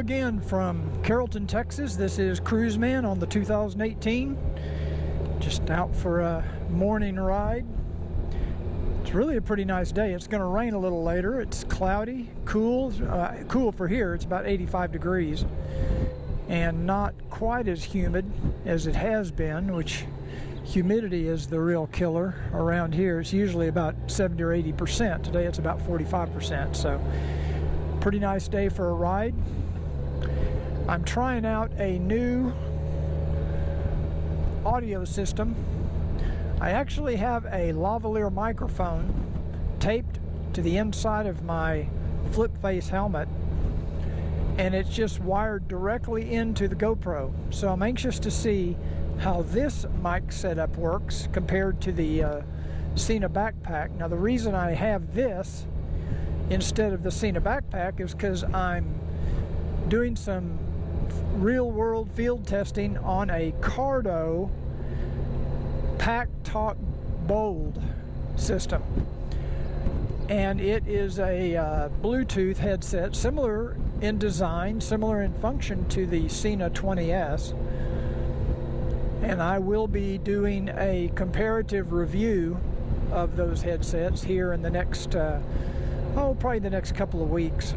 again from Carrollton, Texas. This is Cruiseman on the 2018. Just out for a morning ride. It's really a pretty nice day. It's going to rain a little later. It's cloudy, cool, uh, cool for here. It's about 85 degrees and not quite as humid as it has been, which humidity is the real killer around here. It's usually about 70 or 80 percent. Today it's about 45 percent. So pretty nice day for a ride. I'm trying out a new audio system. I actually have a lavalier microphone taped to the inside of my flip face helmet and it's just wired directly into the GoPro. So I'm anxious to see how this mic setup works compared to the uh, Sena backpack. Now the reason I have this instead of the Sena backpack is because I'm doing some real world field testing on a Cardo Pack Talk Bold system. And it is a uh, Bluetooth headset, similar in design, similar in function to the Sena 20S. And I will be doing a comparative review of those headsets here in the next uh, oh, probably the next couple of weeks.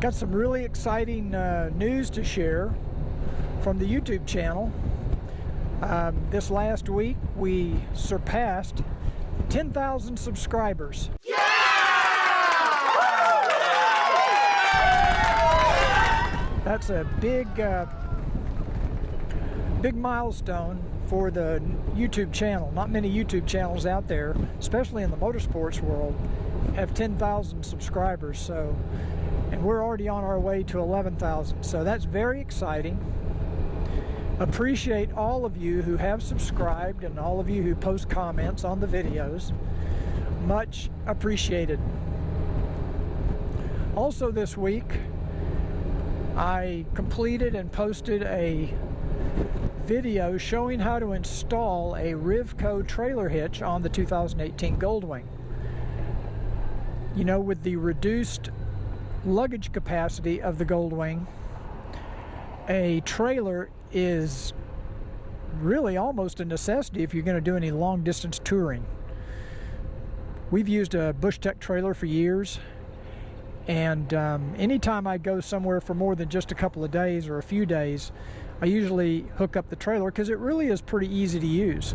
Got some really exciting uh, news to share from the YouTube channel. Um, this last week, we surpassed 10,000 subscribers. Yeah! That's a big, uh, big milestone for the YouTube channel. Not many YouTube channels out there, especially in the motorsports world, have 10,000 subscribers. So, and we're already on our way to 11,000. So that's very exciting. Appreciate all of you who have subscribed and all of you who post comments on the videos. Much appreciated. Also this week, I completed and posted a video showing how to install a Rivco trailer hitch on the 2018 Goldwing. You know, with the reduced luggage capacity of the Goldwing, a trailer is really almost a necessity if you're going to do any long distance touring. We've used a Bushtec trailer for years and um, anytime I go somewhere for more than just a couple of days or a few days I usually hook up the trailer because it really is pretty easy to use.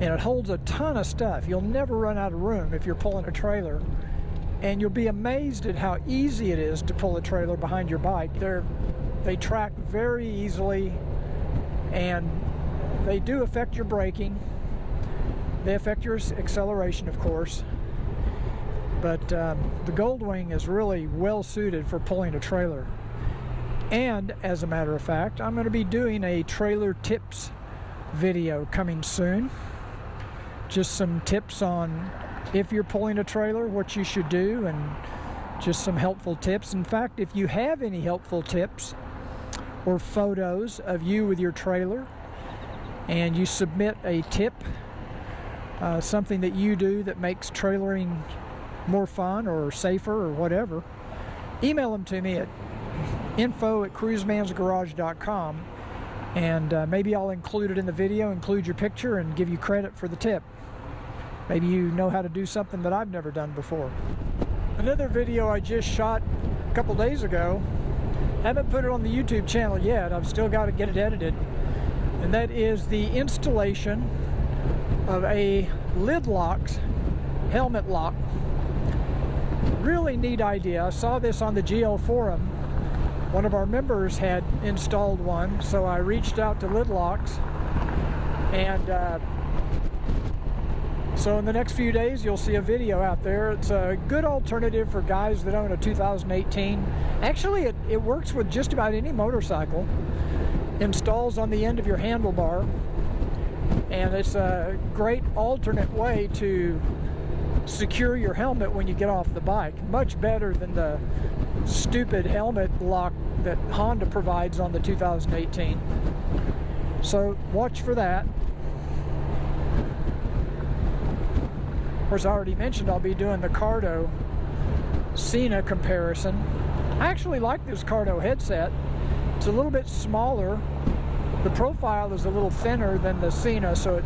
And it holds a ton of stuff. You'll never run out of room if you're pulling a trailer. And you'll be amazed at how easy it is to pull a trailer behind your bike. They're, they track very easily and they do affect your braking. They affect your acceleration, of course. But um, the Goldwing is really well suited for pulling a trailer. And as a matter of fact, I'm going to be doing a trailer tips video coming soon. Just some tips on if you're pulling a trailer, what you should do, and just some helpful tips. In fact, if you have any helpful tips or photos of you with your trailer, and you submit a tip, uh, something that you do that makes trailering more fun or safer or whatever, email them to me at info at cruisemansgarage.com and uh, maybe I'll include it in the video, include your picture, and give you credit for the tip. Maybe you know how to do something that I've never done before. Another video I just shot a couple days ago, haven't put it on the YouTube channel yet, I've still got to get it edited, and that is the installation of a lid locked helmet lock. Really neat idea. I saw this on the GL forum one of our members had installed one, so I reached out to Lidlocks and uh, so in the next few days you'll see a video out there. It's a good alternative for guys that own a 2018. Actually it, it works with just about any motorcycle. Installs on the end of your handlebar and it's a great alternate way to secure your helmet when you get off the bike. Much better than the stupid helmet lock that Honda provides on the 2018. So watch for that. Course, I already mentioned I'll be doing the Cardo Sena comparison. I actually like this Cardo headset. It's a little bit smaller. The profile is a little thinner than the Sena, so it,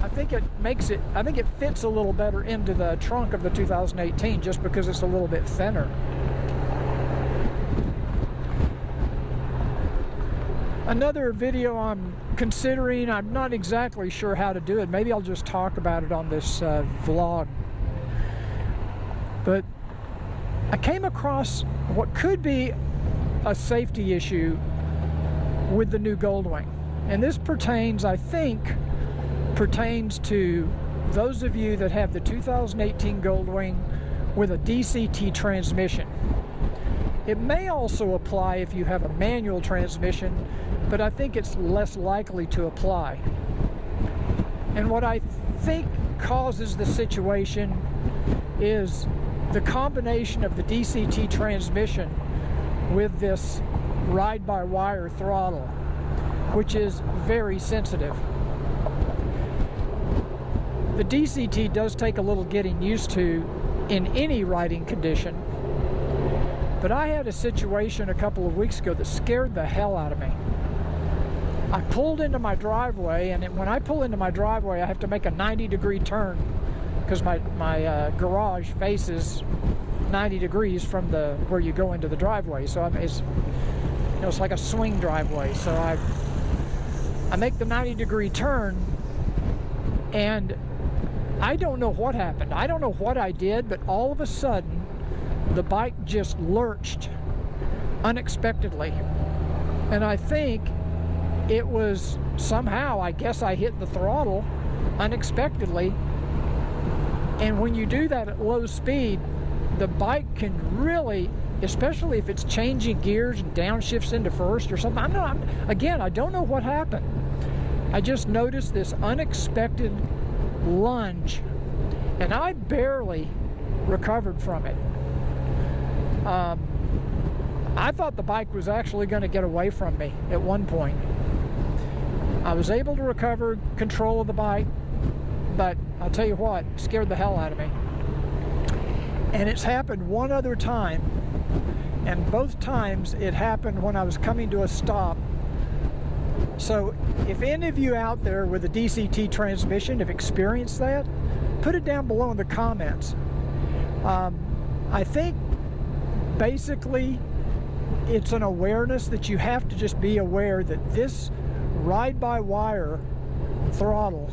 I think it makes it, I think it fits a little better into the trunk of the 2018 just because it's a little bit thinner. Another video I'm considering, I'm not exactly sure how to do it. Maybe I'll just talk about it on this uh, vlog. But I came across what could be a safety issue with the new Goldwing. And this pertains, I think, pertains to those of you that have the 2018 Goldwing with a DCT transmission. It may also apply if you have a manual transmission, but I think it's less likely to apply. And what I think causes the situation is the combination of the DCT transmission with this ride-by-wire throttle, which is very sensitive. The DCT does take a little getting used to in any riding condition, but I had a situation a couple of weeks ago that scared the hell out of me. I pulled into my driveway, and when I pull into my driveway, I have to make a 90 degree turn because my, my uh, garage faces 90 degrees from the where you go into the driveway. So I'm, it's, you know, it's like a swing driveway. So I, I make the 90 degree turn and I don't know what happened. I don't know what I did, but all of a sudden the bike just lurched unexpectedly. And I think it was somehow, I guess I hit the throttle unexpectedly. And when you do that at low speed, the bike can really, especially if it's changing gears and downshifts into first or something. I'm not, again, I don't know what happened. I just noticed this unexpected lunge and I barely recovered from it. Um, I thought the bike was actually going to get away from me at one point. I was able to recover control of the bike, but I'll tell you what, scared the hell out of me. And it's happened one other time, and both times it happened when I was coming to a stop. So if any of you out there with a DCT transmission have experienced that, put it down below in the comments. Um, I think basically it's an awareness that you have to just be aware that this ride-by-wire throttle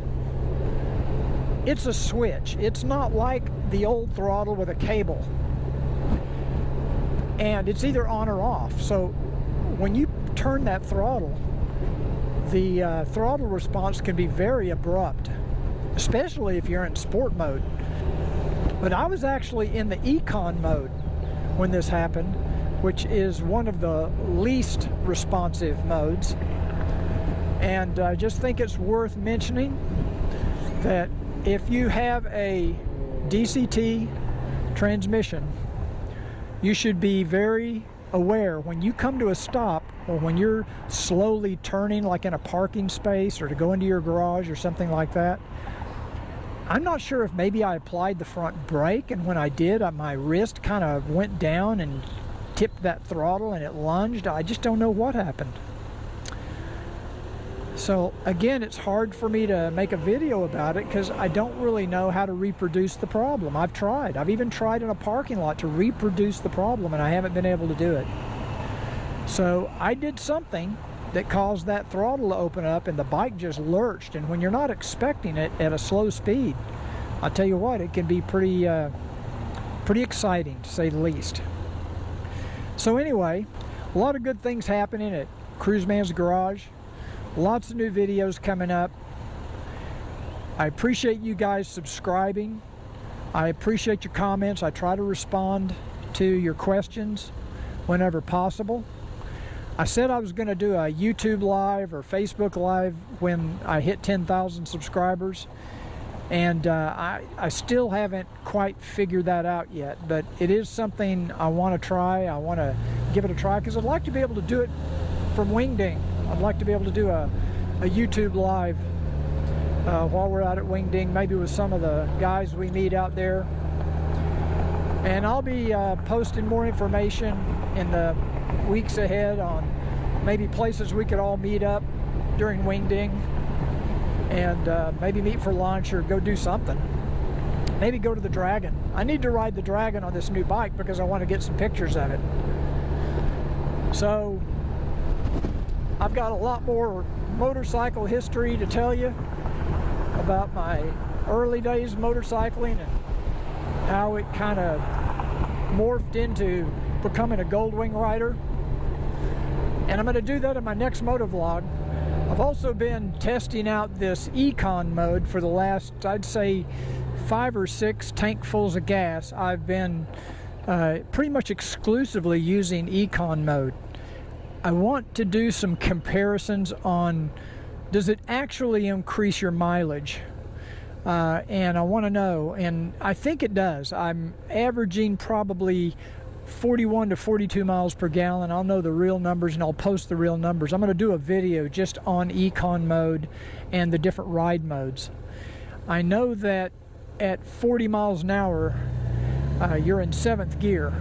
it's a switch. It's not like the old throttle with a cable. And it's either on or off. So when you turn that throttle, the uh, throttle response can be very abrupt, especially if you're in sport mode. But I was actually in the econ mode when this happened, which is one of the least responsive modes. And I just think it's worth mentioning that if you have a DCT transmission, you should be very aware when you come to a stop or when you're slowly turning like in a parking space or to go into your garage or something like that. I'm not sure if maybe I applied the front brake and when I did uh, my wrist kind of went down and tipped that throttle and it lunged. I just don't know what happened. So again, it's hard for me to make a video about it because I don't really know how to reproduce the problem. I've tried. I've even tried in a parking lot to reproduce the problem and I haven't been able to do it. So I did something that caused that throttle to open up and the bike just lurched. And when you're not expecting it at a slow speed, I'll tell you what, it can be pretty, uh, pretty exciting to say the least. So anyway, a lot of good things happening at Cruiseman's Garage. Lots of new videos coming up. I appreciate you guys subscribing. I appreciate your comments. I try to respond to your questions whenever possible. I said I was going to do a YouTube live or Facebook live when I hit 10,000 subscribers and uh, I, I still haven't quite figured that out yet but it is something I want to try I want to give it a try because I'd like to be able to do it from Wingding I'd like to be able to do a, a YouTube live uh, while we're out at Wing Ding, maybe with some of the guys we meet out there. And I'll be uh, posting more information in the weeks ahead on maybe places we could all meet up during Wing Ding and uh, maybe meet for lunch or go do something. Maybe go to the Dragon. I need to ride the Dragon on this new bike because I want to get some pictures of it. So I've got a lot more motorcycle history to tell you about my early days motorcycling and how it kind of morphed into becoming a Goldwing rider. And I'm going to do that in my next moto vlog. I've also been testing out this econ mode for the last, I'd say, five or six tankfuls of gas. I've been uh, pretty much exclusively using econ mode. I want to do some comparisons on does it actually increase your mileage? Uh, and I want to know, and I think it does. I'm averaging probably 41 to 42 miles per gallon. I'll know the real numbers and I'll post the real numbers. I'm going to do a video just on econ mode and the different ride modes. I know that at 40 miles an hour, uh, you're in seventh gear,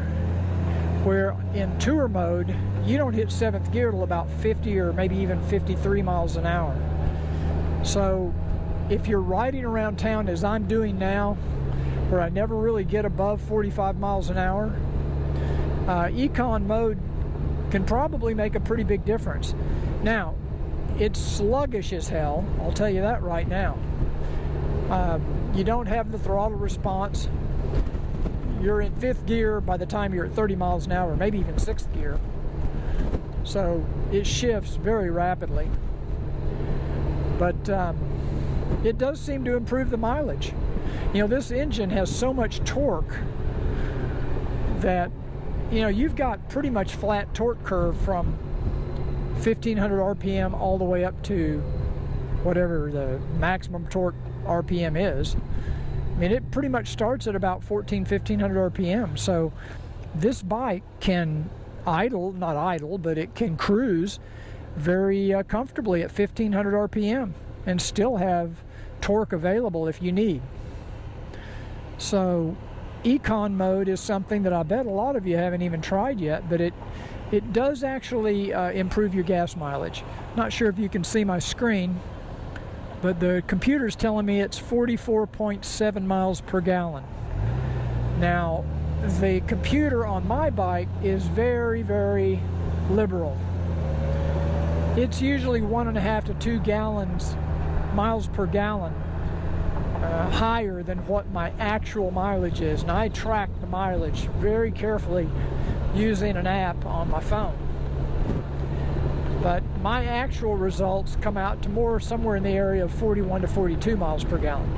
where in tour mode, you don't hit seventh gear till about 50 or maybe even 53 miles an hour. So if you're riding around town as I'm doing now, where I never really get above 45 miles an hour, uh, econ mode can probably make a pretty big difference. Now, it's sluggish as hell, I'll tell you that right now. Um, you don't have the throttle response. You're in fifth gear by the time you're at 30 miles an hour, maybe even sixth gear. So it shifts very rapidly. But um, it does seem to improve the mileage. You know, this engine has so much torque that, you know, you've got pretty much flat torque curve from 1500 RPM all the way up to whatever the maximum torque RPM is. I mean, it pretty much starts at about 14, 1500 RPM. So this bike can idle, not idle, but it can cruise very uh, comfortably at 1500 RPM and still have torque available if you need. So econ mode is something that I bet a lot of you haven't even tried yet, but it it does actually uh, improve your gas mileage. Not sure if you can see my screen, but the computer's telling me it's 44.7 miles per gallon. Now, the computer on my bike is very, very liberal. It's usually one and a half to two gallons, miles per gallon, uh, higher than what my actual mileage is. And I track the mileage very carefully using an app on my phone. But my actual results come out to more somewhere in the area of 41 to 42 miles per gallon.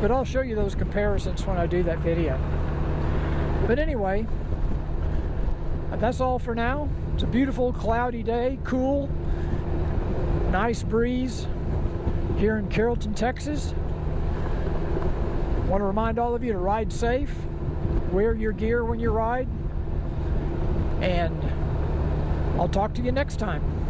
But I'll show you those comparisons when I do that video. But anyway, that's all for now. It's a beautiful cloudy day, cool, nice breeze here in Carrollton, Texas. Want to remind all of you to ride safe, wear your gear when you ride, and I'll talk to you next time.